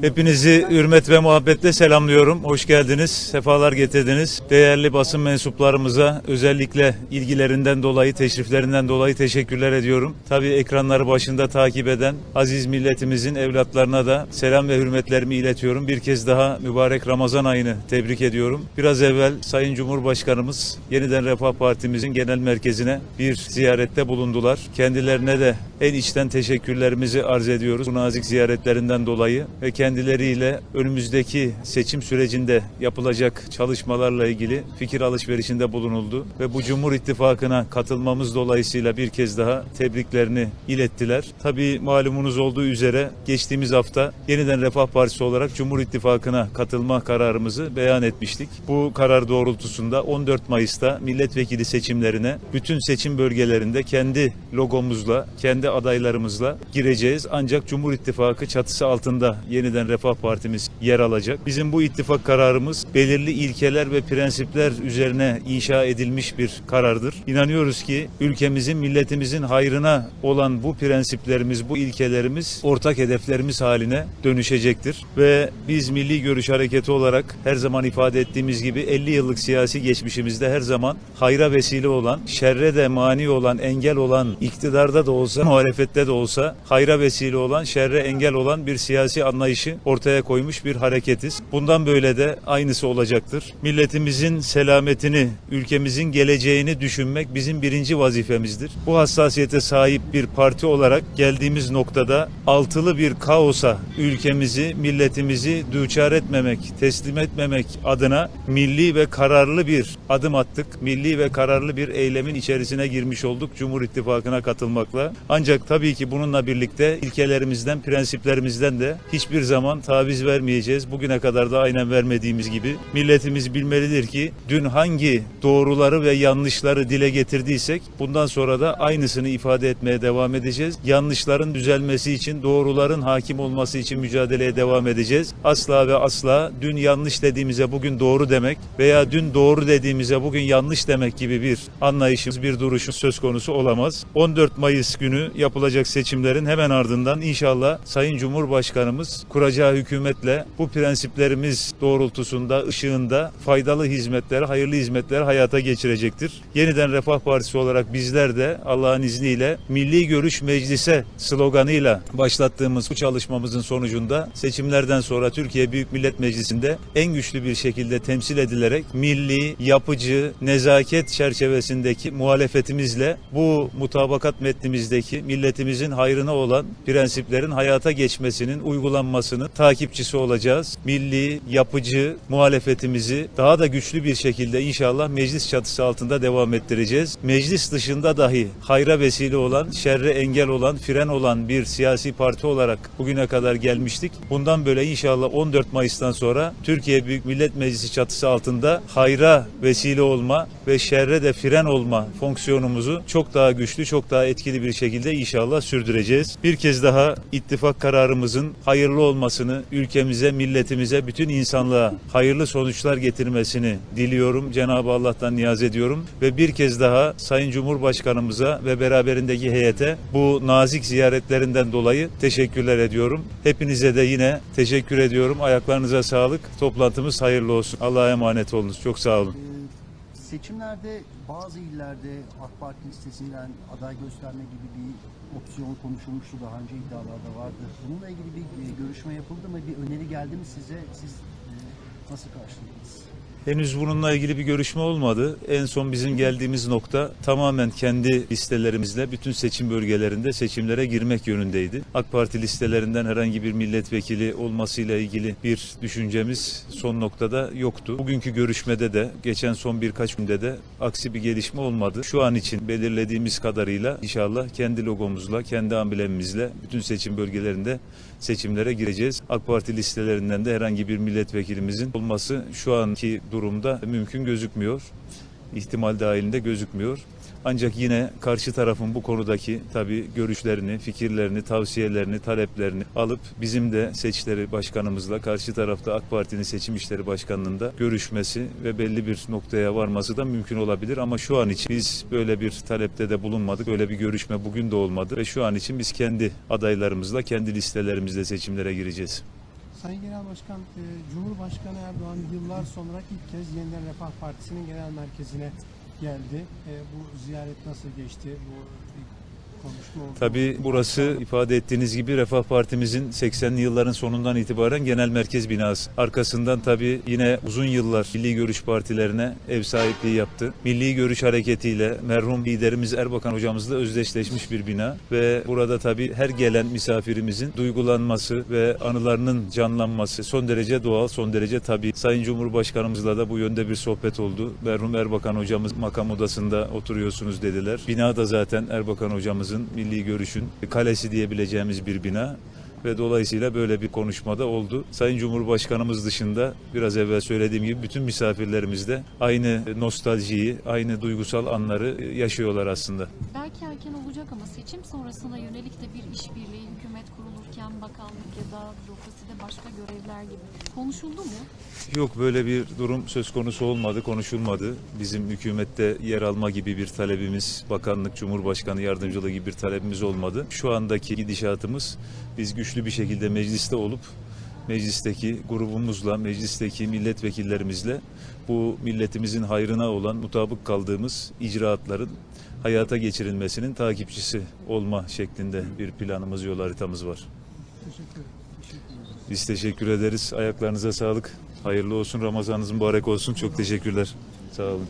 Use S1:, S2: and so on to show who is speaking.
S1: Hepinizi hürmet ve muhabbetle selamlıyorum. Hoş geldiniz, sefalar getirdiniz. Değerli basın mensuplarımıza özellikle ilgilerinden dolayı, teşriflerinden dolayı teşekkürler ediyorum. Tabii ekranları başında takip eden aziz milletimizin evlatlarına da selam ve hürmetlerimi iletiyorum. Bir kez daha mübarek Ramazan ayını tebrik ediyorum. Biraz evvel Sayın Cumhurbaşkanımız Yeniden Refah Partimizin genel merkezine bir ziyarette bulundular. Kendilerine de en içten teşekkürlerimizi arz ediyoruz. Bu nazik ziyaretlerinden dolayı ve kendileriyle önümüzdeki seçim sürecinde yapılacak çalışmalarla ilgili fikir alışverişinde bulunuldu ve bu Cumhur İttifakı'na katılmamız dolayısıyla bir kez daha tebriklerini ilettiler. Tabii malumunuz olduğu üzere geçtiğimiz hafta Yeniden Refah Partisi olarak Cumhur İttifakı'na katılma kararımızı beyan etmiştik. Bu karar doğrultusunda 14 Mayıs'ta milletvekili seçimlerine bütün seçim bölgelerinde kendi logomuzla, kendi adaylarımızla gireceğiz. Ancak Cumhur İttifakı çatısı altında yeniden Refah Partimiz yer alacak. Bizim bu ittifak kararımız belirli ilkeler ve prensipler üzerine inşa edilmiş bir karardır. İnanıyoruz ki ülkemizin, milletimizin hayrına olan bu prensiplerimiz, bu ilkelerimiz ortak hedeflerimiz haline dönüşecektir. Ve biz Milli Görüş Hareketi olarak her zaman ifade ettiğimiz gibi 50 yıllık siyasi geçmişimizde her zaman hayra vesile olan, şerre de mani olan, engel olan, iktidarda da olsa, muhalefette de olsa hayra vesile olan, şerre engel olan bir siyasi anlayışı ortaya koymuş bir hareketiz. Bundan böyle de aynısı olacaktır. Milletimizin selametini, ülkemizin geleceğini düşünmek bizim birinci vazifemizdir. Bu hassasiyete sahip bir parti olarak geldiğimiz noktada altılı bir kaosa ülkemizi, milletimizi düçar etmemek, teslim etmemek adına milli ve kararlı bir adım attık. Milli ve kararlı bir eylemin içerisine girmiş olduk Cumhur İttifakı'na katılmakla. Ancak tabii ki bununla birlikte ilkelerimizden, prensiplerimizden de hiçbir zaman taviz vermeyeceğiz. Bugüne kadar da aynen vermediğimiz gibi milletimiz bilmelidir ki dün hangi doğruları ve yanlışları dile getirdiysek bundan sonra da aynısını ifade etmeye devam edeceğiz. Yanlışların düzelmesi için, doğruların hakim olması için mücadeleye devam edeceğiz. Asla ve asla dün yanlış dediğimize bugün doğru demek veya dün doğru dediğimize bugün yanlış demek gibi bir anlayışımız, bir duruşun söz konusu olamaz. 14 Mayıs günü yapılacak seçimlerin hemen ardından inşallah Sayın Cumhurbaşkanımız kuracağı hükümetle bu prensiplerimiz doğrultusunda, ışığında faydalı hizmetleri, hayırlı hizmetleri hayata geçirecektir. Yeniden Refah Partisi olarak bizler de Allah'ın izniyle Milli Görüş Meclise sloganıyla başlattığımız bu çalışmamızın sonucunda seçimlerden sonra Türkiye Büyük Millet Meclisi'nde en güçlü bir şekilde temsil edilerek milli, yapıcı, nezaket çerçevesindeki muhalefetimizle bu mutabakat metnimizdeki milletimizin hayrına olan prensiplerin hayata geçmesinin uygulanmasını takipçisi olacağız. Milli, yapıcı muhalefetimizi daha da güçlü bir şekilde inşallah meclis çatısı altında devam ettireceğiz. Meclis dışında dahi hayra vesile olan, şerre engel olan, fren olan bir siyasi parti olarak bugüne kadar gelmiştik. Bundan böyle inşallah 14 Mayıs'tan sonra Türkiye Büyük Millet Meclisi çatısı altında hayra vesile olma ve şerre de fren olma fonksiyonumuzu çok daha güçlü, çok daha etkili bir şekilde inşallah sürdüreceğiz. Bir kez daha ittifak kararımızın hayırlı olmasını, ülkemize, milletimize, bütün insanlığa hayırlı sonuçlar getirmesini diliyorum. Cenab-ı Allah'tan niyaz ediyorum ve bir kez daha Sayın Cumhurbaşkanımıza ve beraberindeki heyete bu nazik ziyaretlerinden dolayı teşekkürler ediyorum. Hepinize de yine teşekkür ediyorum. Ayaklarınıza sağlık. Toplantımız hayırlı olsun. Allah'a emanet olunuz. Çok sağ olun.
S2: Ee, Seçimlerde bazı illerde AK Parti listesinden aday gösterme gibi bir opsiyon konuşulmuştu daha önce iddialarda vardı. Bununla ilgili bir e, görüşme yapıldı mı? Bir öneri geldi mi size? Siz e, nasıl karşıladınız?
S1: Henüz bununla ilgili bir görüşme olmadı. En son bizim geldiğimiz nokta tamamen kendi listelerimizle bütün seçim bölgelerinde seçimlere girmek yönündeydi. AK Parti listelerinden herhangi bir milletvekili olmasıyla ilgili bir düşüncemiz son noktada yoktu. Bugünkü görüşmede de geçen son birkaç günde de aksi bir gelişme olmadı. Şu an için belirlediğimiz kadarıyla inşallah kendi logomuzla, kendi amblemimizle bütün seçim bölgelerinde seçimlere gireceğiz. AK Parti listelerinden de herhangi bir milletvekilimizin olması şu anki durumda mümkün gözükmüyor. İhtimal dahilinde gözükmüyor. Ancak yine karşı tarafın bu konudaki tabii görüşlerini, fikirlerini, tavsiyelerini, taleplerini alıp bizim de seçleri başkanımızla karşı tarafta AK Parti'nin seçim işleri başkanlığında görüşmesi ve belli bir noktaya varması da mümkün olabilir. Ama şu an için biz böyle bir talepte de bulunmadık. Böyle bir görüşme bugün de olmadı ve şu an için biz kendi adaylarımızla, kendi listelerimizle seçimlere gireceğiz.
S3: Sayın Genel Başkan, e, Cumhurbaşkanı Erdoğan yıllar sonra ilk kez Yeniden Refah Partisi'nin genel merkezine geldi. E, bu ziyaret nasıl geçti? Bu.
S1: Tabii burası ifade ettiğiniz gibi Refah Partimizin 80'li yılların sonundan itibaren genel merkez binası. Arkasından tabii yine uzun yıllar Milli Görüş partilerine ev sahipliği yaptı. Milli Görüş hareketiyle merhum liderimiz Erbakan hocamızla özdeşleşmiş bir bina ve burada tabii her gelen misafirimizin duygulanması ve anılarının canlanması son derece doğal, son derece tabii. Sayın Cumhurbaşkanımızla da bu yönde bir sohbet oldu. Merhum Erbakan hocamız makam odasında oturuyorsunuz dediler. Bina da zaten Erbakan hocamızın milli görüşün kalesi diyebileceğimiz bir bina ve dolayısıyla böyle bir konuşmada oldu. Sayın Cumhurbaşkanımız dışında biraz evvel söylediğim gibi bütün misafirlerimiz de aynı nostaljiyi, aynı duygusal anları yaşıyorlar aslında.
S4: Belki erken olacak ama seçim sonrasına yönelik de bir işbirliği hükümet kurulurken bakanlık ya da bürokraside başka görevler gibi konuşuldu mu?
S1: Yok böyle bir durum söz konusu olmadı, konuşulmadı. Bizim hükümette yer alma gibi bir talebimiz, bakanlık, cumhurbaşkanı yardımcılığı gibi bir talebimiz olmadı. Şu andaki gidişatımız biz güçlü bir şekilde mecliste olup meclisteki grubumuzla, meclisteki milletvekillerimizle bu milletimizin hayrına olan mutabık kaldığımız icraatların hayata geçirilmesinin takipçisi olma şeklinde bir planımız, yol haritamız var. Biz teşekkür ederiz. Ayaklarınıza sağlık. Hayırlı olsun. Ramazanınız mübarek olsun. Çok teşekkürler. Sağ olun.